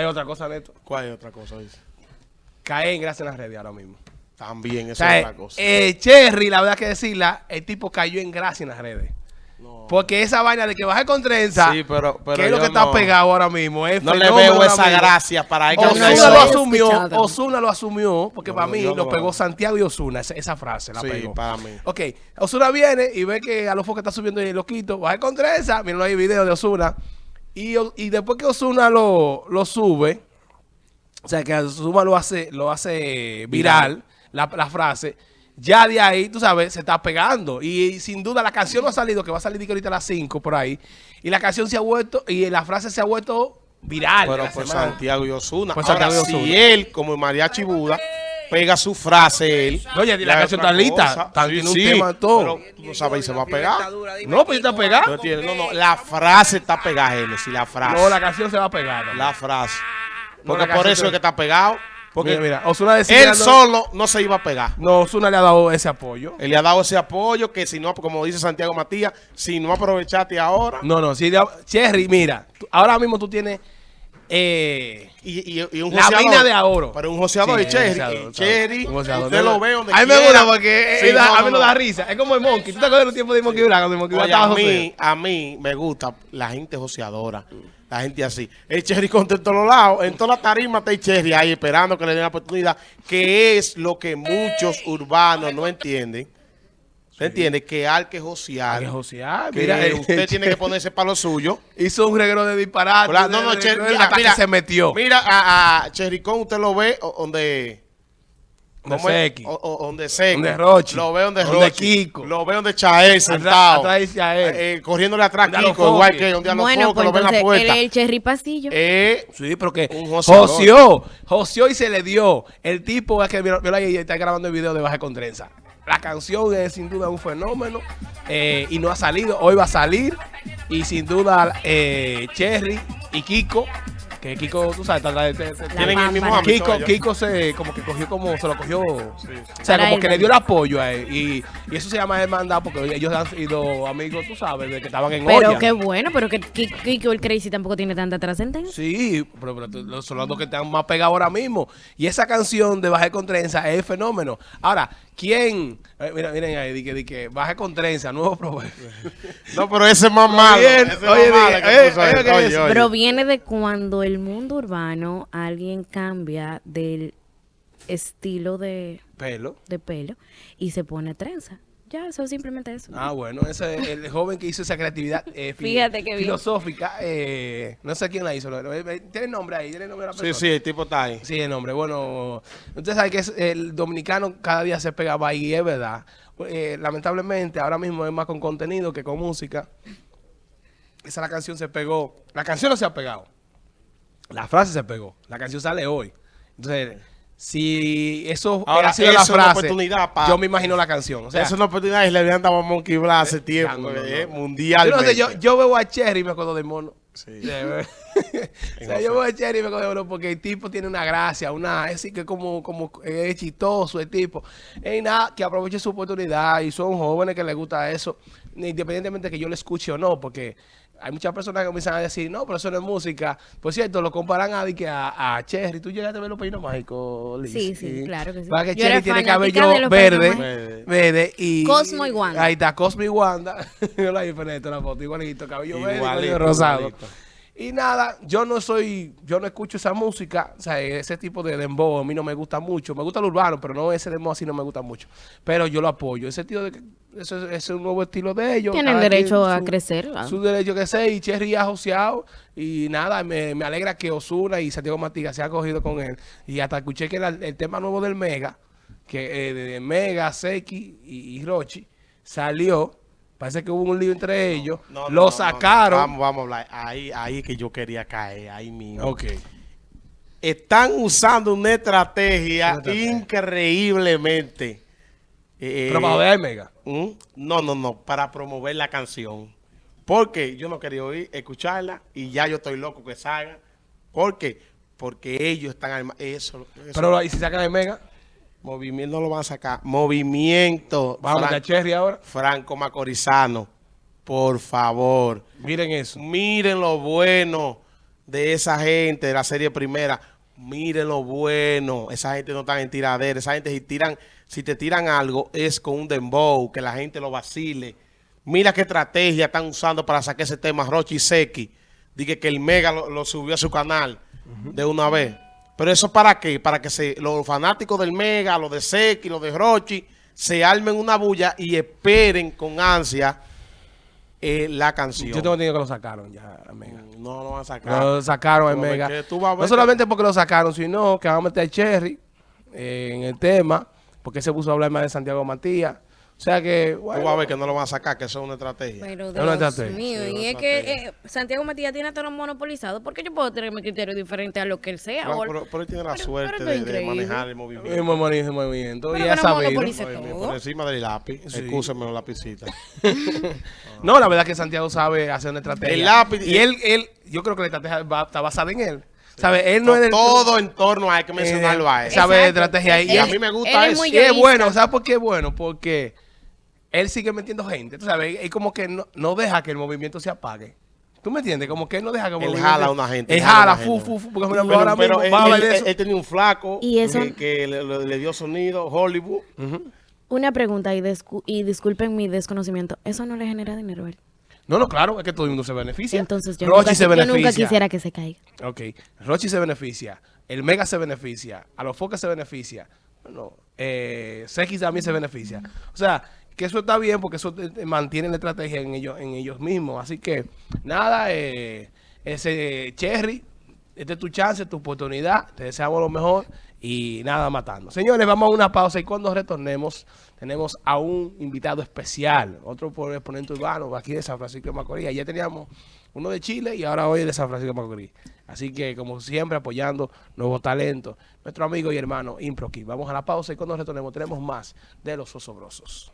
hay otra cosa, Neto. ¿Cuál es otra cosa? Dice? Cae en gracia en las redes ahora mismo. También, O eso sea, es otra cosa. eh, Cherry, la verdad que decirla, el tipo cayó en gracia en las redes. No. Porque esa vaina de que baje con trenza, Sí, pero- pero que es lo que está no- pegado ahora mismo. Es no le veo esa mismo. gracia para él. Osuna lo lo asumió. Osuna lo asumió, porque No, para mí lo no. pegó Santiago y Osuna, esa, esa frase la Sí, pegó. para mí. Ok, Osuna viene y ve que a los que está subiendo el loquito, baja con trenza, miren hay video de Osuna, y, y después que Osuna lo, lo sube, o sea que Osuna lo hace, lo hace viral, La, la frase, ya de ahí, tú sabes, se está pegando. Y, sin duda la canción no ha salido, que va a salir ahorita a las 5 por ahí. Y la canción se ha vuelto, y la frase se ha vuelto viral. Pero por. Santiago y Osuna. Por Ahora, Santiago y Ozuna. si él, como el mariachi Buda, pega su frase él. Oye, la canción está lista, está- tiene un tema todo. Pero tú no sabes si se va a pegar. No, pues está pegado. No, tiene- no, no, la frase está pegada, Génesis, la frase. No, la canción se va a pegar. La frase. No, Porque la por eso se- es que está pegado. Porque Mira, mira, Ozuna decía él no- solo no se iba a pegar. No, Osuna le ha dado ese apoyo. Él le ha dado ese apoyo que si no, como dice Santiago Matías, si no aprovechaste ahora. No, no, si de- Cherry, mira, tú- ahora mismo tú tienes eh, Y, y- y un la joseador. mina de oro. Pero un joseador Sí, y Cherry. Cherry, usted lo ve donde A mí me gusta porque Sí, él da- no, a mí no, no. da risa. Es como el Monkey. ¿Tú te acuerdas de los tiempos de Monkey? Cuando el Monkey Oye, a mí, a mí me gusta la gente joseadora. La gente así. El Cherry contra en todos lados. En toda la tarima está el Cherry ahí esperando que le den la oportunidad. Que es lo que muchos urbanos no entienden. ¿Se entiende? Que hay que josear. Hay que josear, que mira, eh, usted tiene que ponerse para lo suyo. Hizo un reguero de disparate. No, no, de- de- Cherry, de- mira, hasta mira, que se metió. Mira, a, a Cherricón usted lo ve donde... Donde o- donde Seki. Donde Rochi. Lo ve donde Donde Rochi. Kiko. Lo ve donde Chael sentado. atrás dice a él. Eh, corriéndole atrás a Donde Kiko, igual Foques. que donde a los Bueno, focos, pues lo ve en la puerta. es el cherry pasillo. Eh, Sí, pero que joseó, joseó y se le dio. El tipo es que mira ahí está grabando el video de Baja con Trenza. La canción es sin duda un fenómeno eh, y no ha salido. Hoy va a salir y sin duda eh, Cherry y Kiko, que Kiko, tú sabes, tienen el mismo ámbito Kiko. Kiko se como que cogió como se lo cogió, o sea, Para como él, que le dio el apoyo a él y, y eso se llama hermandad porque ellos han sido amigos, tú sabes, de que estaban en Pero olla. qué bueno, pero que que- Kiko el Crazy tampoco tiene tanta trascendencia. Sí, pero, pero son los dos que están más pegados ahora mismo. Y esa canción de Baje con Trenza es el fenómeno. Ahora, ¿quién? eh, mira, miren ahí, di que, di que Baje con Trenza, nuevo proverbio. no, pero ese es más malo. eh. Proviene de cuando el mundo urbano alguien cambia del estilo de, Pelo. de pelo y se pone trenza. Ya, eso es simplemente eso. Ah, bueno, ese es el joven que hizo esa creatividad eh, Fíjate filosófica. eh, no sé quién la hizo. lo- ¿Tiene nombre ahí? ¿Tiene nombre de la Sí, persona? sí, el tipo está ahí. Sí, el nombre. Bueno, usted sabe que es- el dominicano cada día se pega más y es verdad. Eh, lamentablemente, ahora mismo es más con contenido que con música. Esa la canción se pegó. La canción no se ha pegado. La frase se pegó. La canción sale hoy. Entonces, si eso Ahora, ha sido eso la es frase, oportunidad pa- yo me imagino la canción. O sea, es una oportunidad y le habían dado a Monkey Black hace tiempo, no, no, eh, no. mundialmente. Yo, sé, yo, yo veo a Cherry y me acuerdo del mono. Sí. De o sea, yo veo a Cherry y me acuerdo del mono porque el tipo tiene una gracia, una, es decir, que como, como es chistoso el tipo. Y nada, que aproveche su oportunidad y son jóvenes que les gusta eso, independientemente de que yo le escuche o no, porque hay muchas personas que comienzan a decir, no, pero eso no es música. Por cierto, lo comparan a, di que a, a Cherry. ¿Tú llegaste a ver los peinos mágicos, Liz? Sí, sí, claro que sí. Para que Yo Cherry era tiene cabello verde, verde y... Cosmo y Wanda. Ahí está, Cosmo y Wanda. Yo la diferente la foto, igualito, cabello verde, cabello rosado. igualito. Y nada, yo no soy, yo no escucho esa música, o sea, ese tipo de dembow a mí no me gusta mucho. Me gusta el urbano, pero no ese dembow así no me gusta mucho. Pero yo lo apoyo. Ese tío de que eso es, ese es un nuevo estilo de ellos. Tienen cada derecho quien a su- crecer. Su derecho que sea, y Cherry ha joseado. Y nada, me, me alegra que Osuna y Santiago Matiga se han cogido con él. Y hasta escuché que el, el tema nuevo del Mega, que eh, de Mega, Seki y, y Rochi, salió. Parece que hubo un lío entre ellos. No, no, lo no, no. sacaron. Vamos, vamos a hablar. Ahí, ahí que yo quería caer, ahí mismo. Ok. Están usando una estrategia, Una estrategia. increíblemente. Eh, joder al Mega. ¿Mm? No, no, no, para promover la canción. Porque yo no quería oír, escucharla y ya yo estoy loco que salga. ¿Por qué? Porque ellos están arma- eso, eso- Pero ¿y si sacan el Mega? movimiento no lo van a sacar. Movimiento Vamos a Fran- a Cherry ahora. Franco Macorizano, por favor. Miren eso. Miren lo bueno de esa gente de la serie primera. Miren lo bueno. Esa gente no está en tiradera. Esa gente si tiran, si te tiran algo es con un dembow, que la gente lo vacile. Mira qué estrategia están usando para sacar ese tema Rochi Seki. Dije que el Mega lo, lo subió a su canal de una vez. Pero eso para qué? Para que se, los fanáticos del Mega, los de Seki, los de Rochi, se armen una bulla y esperen con ansia eh, la canción. Yo tengo entendido que lo sacaron ya, Mega. No lo van a sacar. Lo sacaron en Mega. No solamente porque lo sacaron, sino que van a meter a Cherry eh, en el tema, porque se puso a hablar más de Santiago Matías. O sea que, Tú bueno, vas a ver que no lo van a sacar, que eso es una estrategia. Pero Es una Dios estrategia. mío, Sí, y es que eh, Santiago Matías tiene todo monopolizado, porque yo puedo tener mi criterio diferente a lo que él sea. Claro, o- pero, pero él tiene la pero- suerte pero de, de manejar el movimiento. es muy bonito el movimiento. Pero y ya sabido. Por encima del lápiz. Sí. Excúseme la lapicita. No, la verdad es que Santiago sabe hacer una estrategia. El lápiz- Y él, él, yo creo que la estrategia va- está basada en él. ¿Sabe? Él no es del Todo en torno a hay que mencionarlo a él. sabe estrategia. Él- Y a mí me gusta él es eso. muy Y es bueno, ¿sabes por qué es bueno? Porque él sigue metiendo gente, tú sabes, es como que no, no deja que el movimiento se apague. ¿Tú me entiendes? Como que él no deja que el Él jala a una gente, Él jala fu, fu, fu, porque por ejemplo, Pero, ahora pero mismo él, él- tenía un flaco Y eso- que, que le, dio sonido, Hollywood. Una pregunta, y, y disculpen mi desconocimiento, ¿eso no le genera dinero a él? No, no, claro, es que todo el mundo se beneficia. Entonces yo, Rochi nunca, se yo beneficia. nunca quisiera que se caiga. Ok, Rochi se beneficia, el Mega se beneficia, a los Focas se beneficia, bueno, eh, también se beneficia. O sea, que eso está bien porque eso eh, mantiene la estrategia en ellos, en ellos mismos. Así que, nada, eh, ese Cherry, esta es tu chance, tu oportunidad, te deseamos lo mejor y nada matando. Señores, vamos a una pausa y cuando retornemos tenemos a un invitado especial, otro exponente urbano aquí de San Francisco de Macorís. Ayer teníamos uno de Chile y ahora hoy de San Francisco de Macorís. Así que, como siempre, apoyando nuevos talentos. Nuestro amigo y hermano Improki. Vamos a la pausa y cuando retornemos tenemos más de los osobrosos.